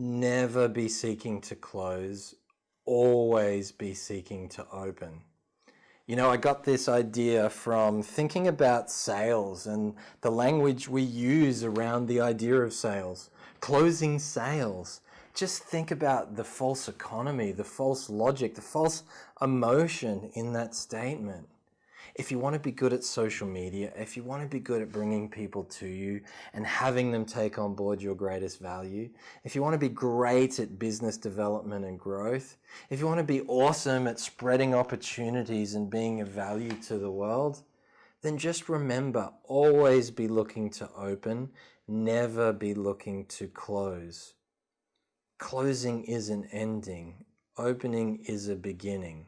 Never be seeking to close, always be seeking to open. You know, I got this idea from thinking about sales and the language we use around the idea of sales. Closing sales. Just think about the false economy, the false logic, the false emotion in that statement if you want to be good at social media, if you want to be good at bringing people to you and having them take on board your greatest value, if you want to be great at business development and growth, if you want to be awesome at spreading opportunities and being of value to the world, then just remember, always be looking to open, never be looking to close. Closing is an ending, opening is a beginning.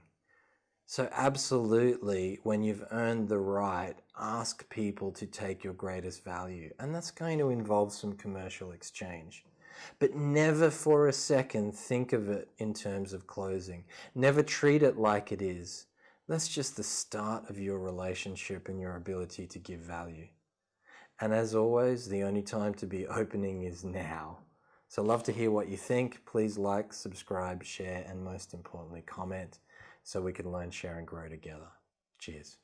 So absolutely, when you've earned the right, ask people to take your greatest value. And that's going to involve some commercial exchange. But never for a second think of it in terms of closing. Never treat it like it is. That's just the start of your relationship and your ability to give value. And as always, the only time to be opening is now. So love to hear what you think. Please like, subscribe, share, and most importantly, comment so we can learn, share, and grow together. Cheers.